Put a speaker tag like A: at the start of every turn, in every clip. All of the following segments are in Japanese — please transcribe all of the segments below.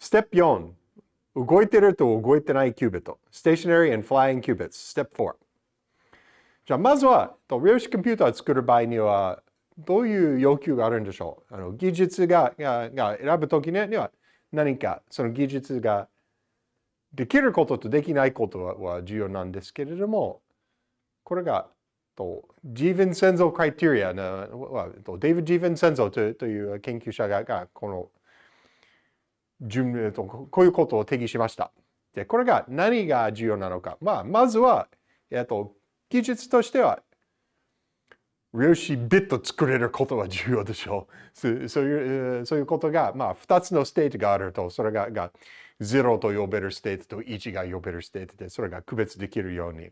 A: Step 4、動いてると動いてないキュービット。Stationary and Flying Qubits。Step 4。じゃあ、まずは、量子コンピューターを作る場合には、どういう要求があるんでしょう？あの技術ががが選ぶときには何かその技術ができることとできないことは重要なんですけれども、これがとジーヴィンセンゾークライテリアのデイビッド・ジーヴィンセンゾとという研究者がこの順とこういうことを定義しました。で、これが何が重要なのか。まあ、まずは、えっと、技術としては量子ビット作れることは重要でしょう。そういうそういうことが、まあ、2つの state があると、それがが0と呼べる state と1が呼べる state で、それが区別できるように。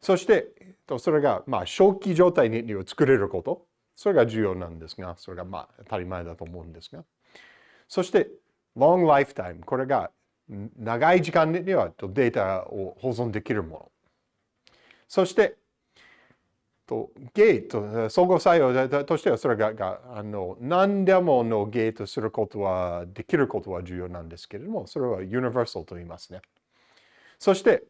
A: そして、それが、まあ、正気状態に作れること。それが重要なんですが、それが、まあ、当たり前だと思うんですが。そして、long lifetime。これが、長い時間にはデータを保存できるもの。そして、ゲート、相互作用としてはそれがあの何でものゲートすることはできることは重要なんですけれども、それはユニバーサルと言いますね。そして、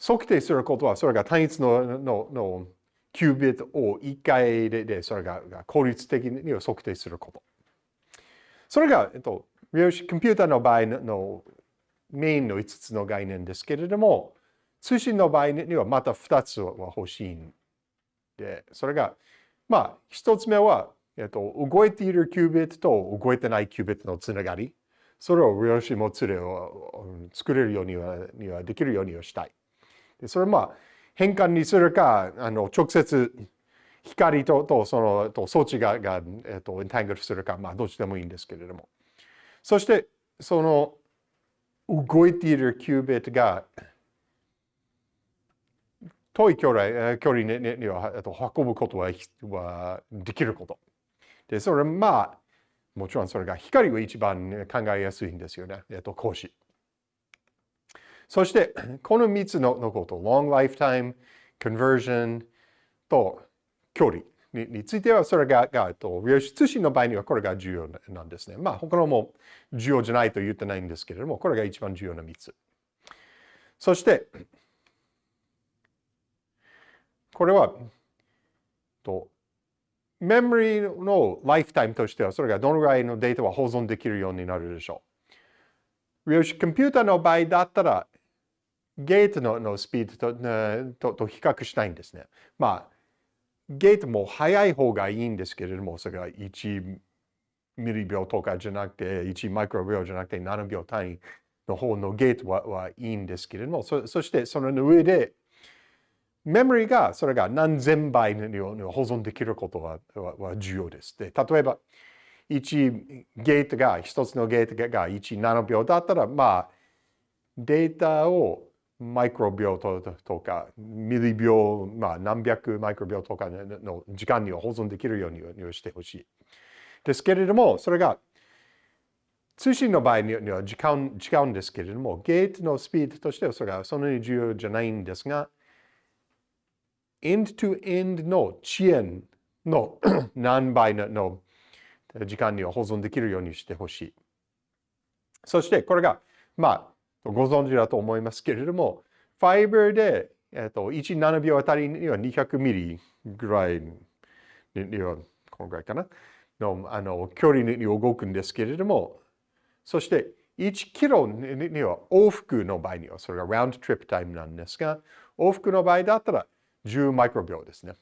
A: 測定することはそれが単一のののキュービットを1回ででそれが効率的に測定すること。それが、えっと、量子コンピューターの場合のメインの5つの概念ですけれども、通信の場合にはまた2つは欲しいんで、それが、まあ、1つ目は、えっと、動いているキュービットと動いてないキュービットのつながり。それを量子もつれを作れるようにはにはできるようにはしたい。でそれはまあ、変換にするか、あの直接光ととそのと装置がが、えっと、エンタングルするか、まあ、どっちでもいいんですけれども。そして、その動いているキュービットが遠い距離距離には運ぶことははできること。で、それまあ、もちろんそれが光は一番考えやすいんですよね。えっと、講師。そして、この3つののこと、long lifetime, conversion と距離にについては、それが、がと量子通信の場合にはこれが重要なんですね。まあ、他のも重要じゃないと言ってないんですけれども、これが一番重要な3つ。そして、これは、と、メモリーのライフタイムとしては、それがどのぐらいのデータは保存できるようになるでしょう。量子コンピューターの場合だったら、ゲートののスピードととと比較したいんですね。まあ、ゲートも速い方がいいんですけれども、それが1ミリ秒とかじゃなくて、1マイクロ秒じゃなくて7秒単位の方のゲートははいいんですけれども、そそしてその上で、メモリがそれが何千倍に保存できることはは重要です。で、例えば、1ゲートが、一つのゲートが1ナノ秒だったら、まあ、データをマイクロ秒とか、ミリ秒、まあ、何百マイクロ秒とかの時間には保存できるようにしてほしい。ですけれども、それが通信の場合には時間違うんですけれども、ゲートのスピードとしてはそれがそんなに重要じゃないんですが、end-to-end の遅延の 何倍の時間には保存できるようにしてほしい。そしてこれが、まあ、ご存知だと思いますけれども、ファイバーで、えっと、1、7秒あたりには200ミリぐらいには、このぐらいかな、のあの距離に動くんですけれども、そして1キロには往復の場合には、それがラウンドトリップタイムなんですが、往復の場合だったら10マイクロ秒ですね。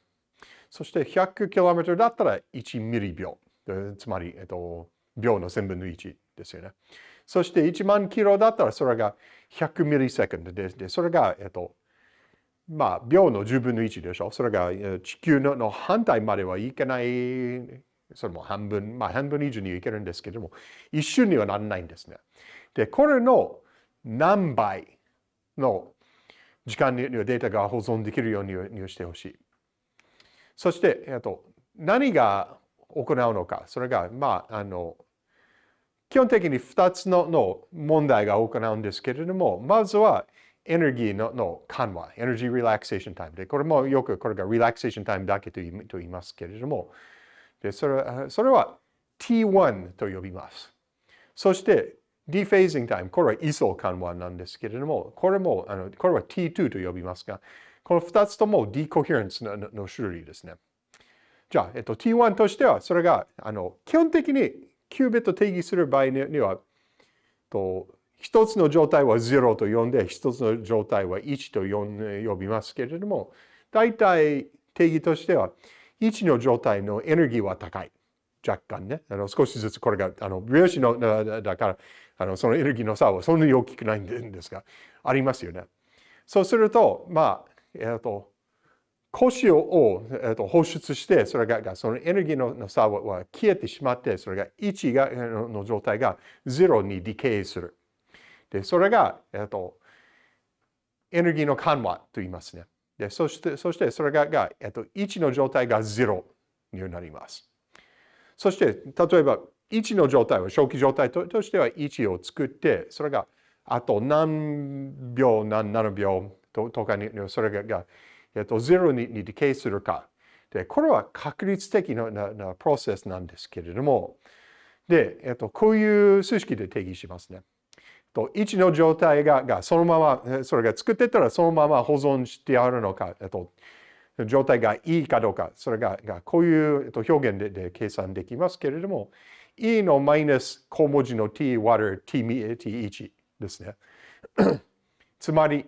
A: そして 100km だったら1ミリ秒。つまり、えっと、秒の1000分の1ですよね。そして1万キロだったらそれが100ミリセカンドで、それが、えっと、まあ、秒の10分の1でしょ。それが地球のの反対まではいけない、それも半分、まあ半分以上にはいけるんですけども、一瞬にはならないんですね。で、これの何倍の時間にデータが保存できるようにしてほしい。そして、えっと、何が行うのか。それが、まあ、あの、基本的に2つのの問題が行うんですけれども、まずはエネルギーのの緩和、エネルギーリラクセーションタイムで、これもよくこれがリラクセーションタイムだけと言いますけれども、でそれそれは T1 と呼びます。そして、ディフェージングタイム、これは位相緩和なんですけれども、これも、あのこれは T2 と呼びますが、この2つともディコヘレンスのの種類ですね。じゃあ、えっと、T1 としては、それが、あの、基本的にキュービット定義する場合には、と一つの状態は0と呼んで、一つの状態は1と呼びますけれども、大体定義としては、1の状態のエネルギーは高い。若干ね。あの少しずつこれが、あの、量子のだから、あのそのエネルギーの差はそんなに大きくないんですが、ありますよね。そうすると、まあ、えっ、ー、と、コシを、えー、と放出して、それが、そのエネルギーの差は消えてしまって、それが1がの状態が0にディケイする。で、それが、えっ、ー、と、エネルギーの緩和と言いますね。で、そして、そしてそれが、がえっ、ー、と、1の状態が0になります。そして、例えば、1の状態は、初期状態としては1を作って、それがあと何秒、何7秒とかに、それがえっと、ゼロににディケイするか。で、これは確率的なななプロセスなんですけれども、で、えっと、こういう数式で定義しますね。と1の状態ががそのまま、それが作ってたらそのまま保存してあるのか、えっと、状態がいいかどうか、それががこういう、えっと、表現でで計算できますけれども、e のマイナス小文字の t 割る t1 ですね。つまり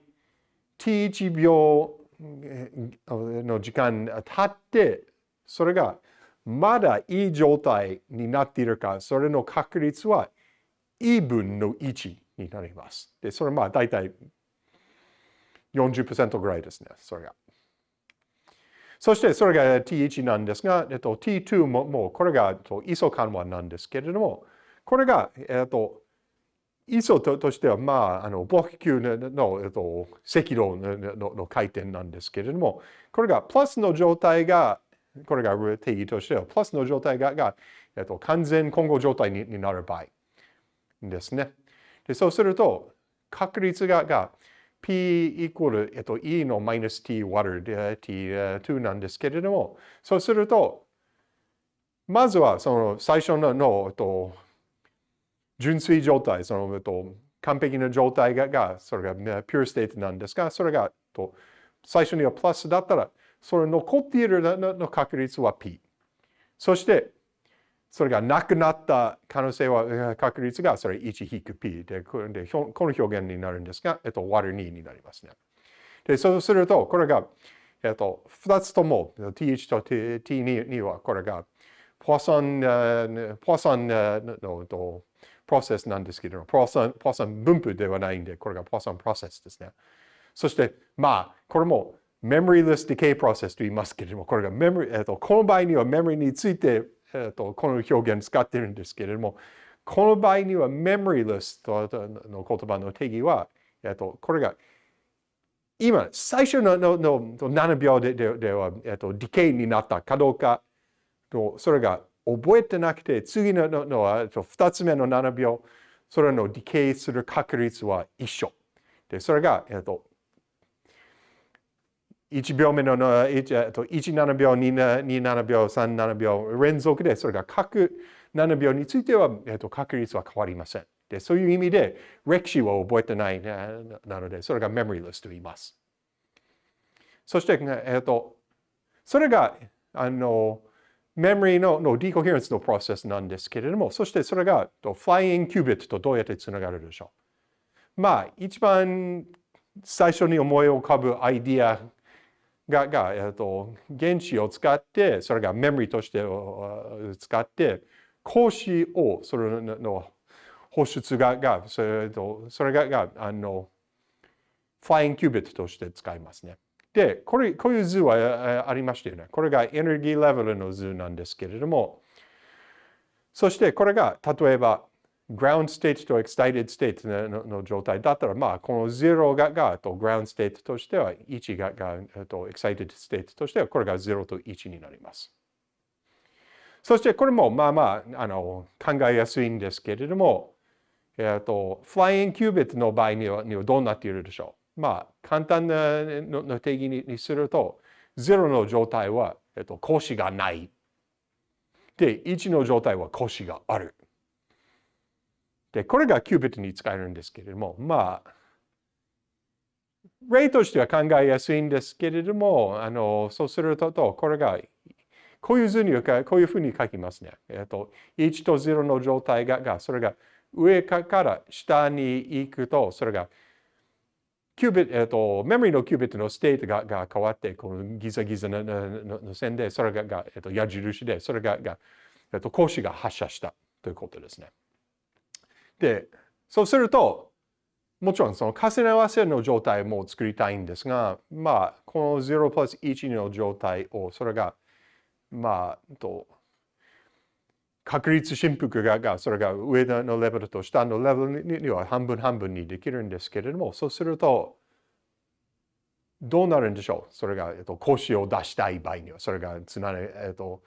A: t1 秒の時間経って、それがまだいい状態になっているか、それの確率は E 分の1になります。で、それまあ大体40%ぐらいですね、それが。そしてそれが T1 なんですが、えっと、T2 ももうこれがイソ緩和なんですけれども、これが、えっと、イソとしては、まあ、あの、ボッ球の、えっと、赤道のの回転なんですけれども、これがプラスの状態が、これが定義としては、プラスの状態が、がえっと、完全混合状態にになる場合ですね。でそうすると、確率がが P イコール、えっと、E のマイナス T 割る T2 なんですけれども、そうすると、まずはその最初のの、えっと、純粋状態、その、と、完璧な状態が、がそれが、ピューステートなんですが、それが、と、最初にはプラスだったら、それ残っているの確率は P。そして、それがなくなった可能性は、確率がそれ 1-P で、この表現になるんですが、えっと、割る2になりますね。で、そうすると、これが、えっと、2つとも T1 と T2 は、これが、ポワソン、ポワソンの、プロセスなんですけども、プロセスプロセ分布ではないんで、これがプロセスプロセスですね。そして、まあ、これも memoryless decay process と言いますけれども、これがメモリ、えっと、この場合にはメモリについて、えっと、この表現使ってるんですけれども、この場合には memoryless との言葉の定義は、えっと、これが今、最初ののの7秒でででは、えっと、ディケイになったかどうかと、それが覚えてなくて、次ののは2つ目の7秒、それのディケイする確率は一緒。で、それが、えっと、1秒目の1、えっと、17秒、27秒、37秒連続で、それが各7秒については、えっと、確率は変わりません。で、そういう意味で、歴史を覚えてないなので、それがメモリーレスと言います。そして、えっと、それが、あの、メモリののディコヘレンスのプロセスなんですけれども、そしてそれがフライングキュービットとどうやってつながるでしょう。まあ、一番最初に思い浮かぶアイディアが、がえっと、原子を使って、それがメモリとして使って、格子を、それの放出が、がそれとそれががあの、フライングキュービットとして使いますね。で、これ、こういう図はありましたよね。これがエネルギーレベルの図なんですけれども、そしてこれが例えば ground state と excited state のの状態だったら、まあ、この0ががと ground state としては、1ががと excited state としては、これが0と1になります。そしてこれもまあまああの考えやすいんですけれども、えっと、フライングキュービットの場合にはにはどうなっているでしょう？まあ、簡単なの定義にすると、0の状態は、えっと、腰がない。で、1の状態は腰がある。で、これがキュービットに使えるんですけれども、まあ、例としては考えやすいんですけれども、あのそうすると、これがこういう図にこういうふうに書きますね。えっと、1と0の状態が、がそれが上から下に行くと、それがqubit、えっと、メモリの qubit の state がが変わって、このギザギザののの線で、それがが、えっと、矢印で、それがが、えっと、光子が発射したということですね。で、そうすると、もちろんその重ね合わせの状態も作りたいんですが、まあ、この0プラス1の状態を、それが、まあ、と、確率振幅が、それが上のレベルと下のレベルには半分半分にできるんですけれども、そうすると、どうなるんでしょう？それが、えっと、講師を出したい場合には、それがつなえっと、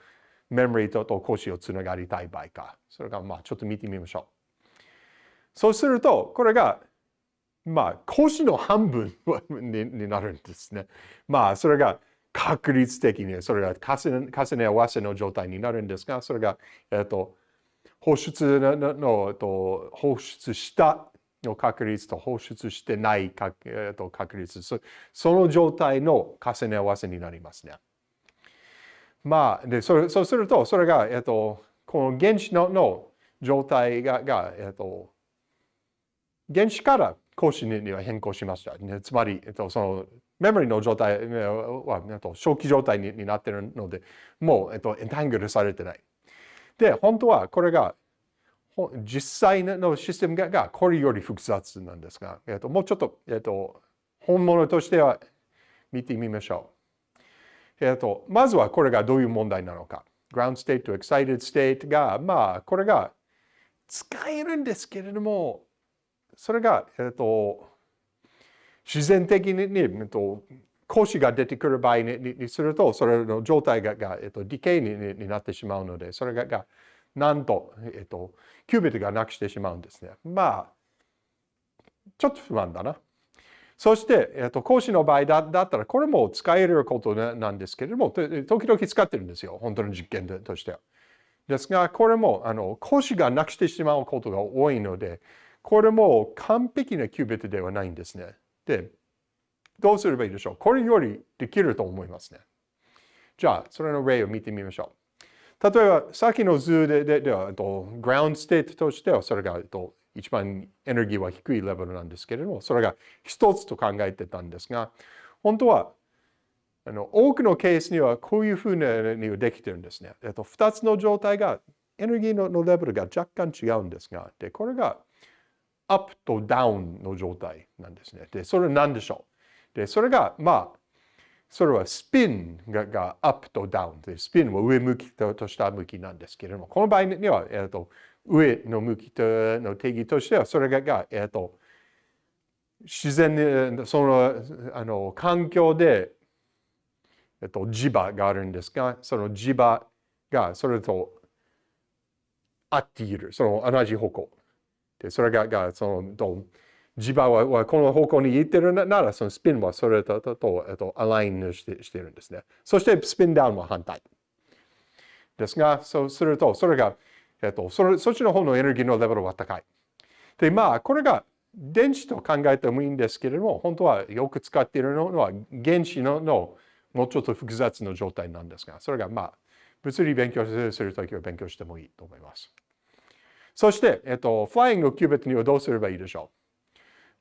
A: メモリとと講師をつながりたい場合か。それが、まあ、ちょっと見てみましょう。そうすると、これが、まあ、講師の半分になるんですね。まあ、それが、確率的にそれが重ね合わせの状態になるんですが、それが、えっと、放出ののえっと放出したの確率と放出してない確,、えっと、確率そ、その状態の重ね合わせになりますね。まあ、でそれそうすると、それが、えっと、この原子のの状態がが、えっと、原子から格子には変更しました。つまり、えっと、そのメモリの状態は、えっと、初期状態になっているので、もう、えっと、エンタングルされてない。で、本当はこれが、実際のシステムがこれより複雑なんですが、えっと、もうちょっと、えっと、本物としては見てみましょう。えっと、まずはこれがどういう問題なのか。ground state と excited state が、まあ、これが使えるんですけれども、それが、えっと、自然的に、えっと、腰が出てくる場合にすると、それの状態がが、えっと、ディケイにになってしまうので、それががなんと、えっと、キュービットがなくしてしまうんですね。まあ、ちょっと不安だな。そして、えっと、講師の場合だだったら、これも使えることなんですけれども、時々使ってるんですよ。本当の実験としては。ですが、これも、あの、講師がなくしてしまうことが多いので、これも完璧なキュービットではないんですね。で、どうすればいいでしょう？これよりできると思いますね。じゃあ、それの例を見てみましょう。例えば、さっきの図でででは、グラウンドステートとしては、それがと一番エネルギーは低いレベルなんですけれども、それが一つと考えてたんですが、本当はあの多くのケースにはこういうふうにできてるんですね。えっと、2つの状態がエネルギーのレベルが若干違うんですが、でこれがアップとダウンの状態なんですね。で、それは何でしょう？で、それが、まあ、それはスピンががアップとダウンで、スピンは上向きと下向きなんですけれども、この場合には、えーと、上の向きとの定義としては、それが、がえーと、自然に、その、あの、環境で、えっと、磁場があるんですが、その磁場がそれと合っている、その同じ方向。それが、がその、磁場はこの方向に行ってるなら、そのスピンはそれと、と、とえっと、アラインしてしてるんですね。そしてスピンダウンは反対。ですが、そうすると、それが、えっと、それそっちの方のエネルギーのレベルは高い。で、まあ、これが電池と考えてもいいんですけれども、本当はよく使っているのは原子ののもうちょっと複雑な状態なんですが、それがまあ、物理勉強するときは勉強してもいいと思います。そして、えっと、フライングのキュービットにはどうすればいいでしょ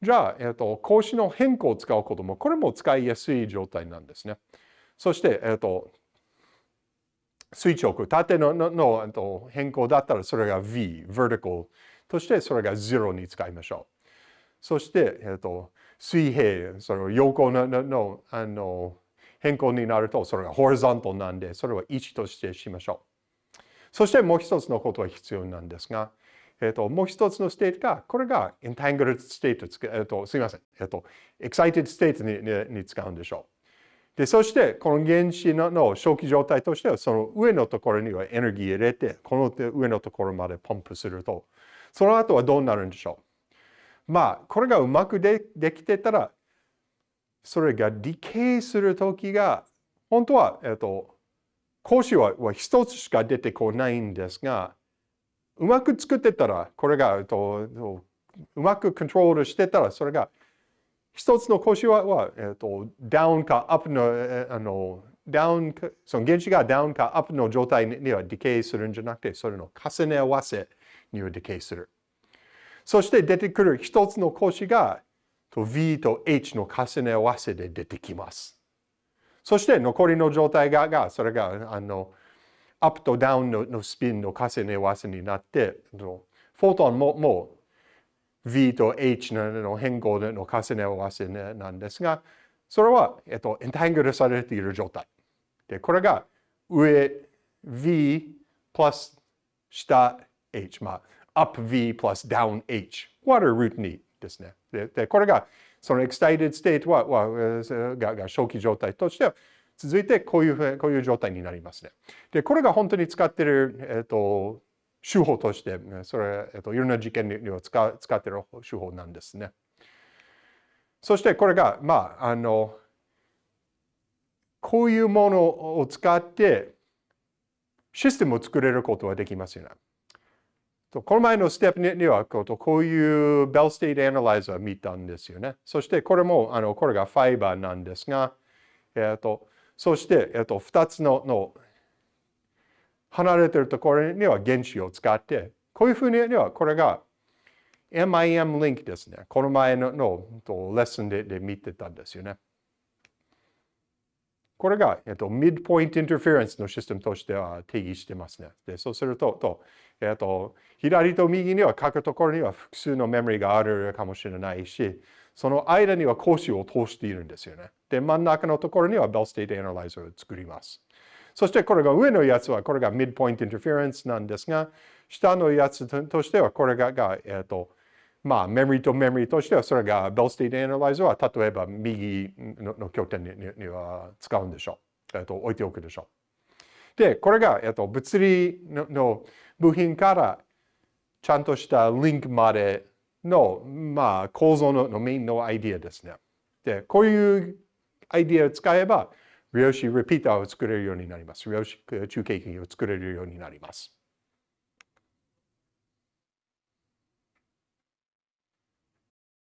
A: う？じゃあ、えっと、格子の変更を使うことも、これも使いやすい状態なんですね。そして、えっと、垂直、縦ののの、えっと、変更だったらそれが V、vertical としてそれが0に使いましょう。そして、えっと、水平、その横のののあの変更になると、それが horizontal なんで、それは1としてしましょう。そしてもう一つのことは必要なんですが、えっ、と、もう一つの state が、これが entangled state、えっ、と、すみません。えっ、と、excited state ににに使うんでしょう。で、そして、この原子のの初期状態としては、その上のところにはエネルギー入れて、この上のところまでポンプすると、その後はどうなるんでしょう。まあ、これがうまくでできてたら、それが decay するときが、本当は、えっ、と、講師はは一つしか出てこないんですが、うまく作ってたら、これが、とうまくコントロールしてたら、それが、一つの腰は、はえっと、ダウンかアップの、あの、ダウンか、その原子がダウンかアップの状態にはディケイするんじゃなくて、それの重ね合わせにはディケイする。そして出てくる一つの腰がと、V と H の重ね合わせで出てきます。そして残りの状態が、がそれが、あの、アップとダウンののスピンの重ね合わせになって、フォトンももう V と H の変更の重ね合わせなんですが、それは、えっと、エンタングルされている状態。で、これが上 V プラス下 H。まあ、up V プラス down H。これルート2ですね。で、でこれが、その excited state ははがが初期状態としては、続いてこういうふう、こういう状態になりますね。で、これが本当に使ってる、えっ、と、手法として、それ、えっ、と、いろんな事件には使使ってる手法なんですね。そしてこれが、まあ、あの、こういうものを使ってシステムを作れることはできますよね。この前のステップにはこういう Bell state analyzer を見たんですよね。そしてこれもあのこれがファイバーなんですが、えっと、そして、えっと、2つのの離れてるところには原子を使ってこういうふうにはこれが MIM リンクですね。この前ののレッスンでで見てたんですよね。これが、えっと、 midpoint interference のシステムとしては定義してますね。でそうするとと、えっと、左と右には書くところには複数のメモリがあるかもしれないし、その間には光子を通しているんですよね。で、真ん中のところには Bell state analyzer を作ります。そしてこれが上のやつは、これが midpoint interference なんですが、下のやつとしては、これが、がえっと、まあ、メモリとメモリとしては、それが Bell state analyzer は、例えば右の拠点にには使うんでしょう。えっと、置いておくでしょう。で、これが、えっと、物理の部品からちゃんとしたリンクまでの、まあ、構造のメインのアイディアですね。で、こういうアイディアを使えば、量子リピーターを作れるようになります。量子中継機を作れるようになります。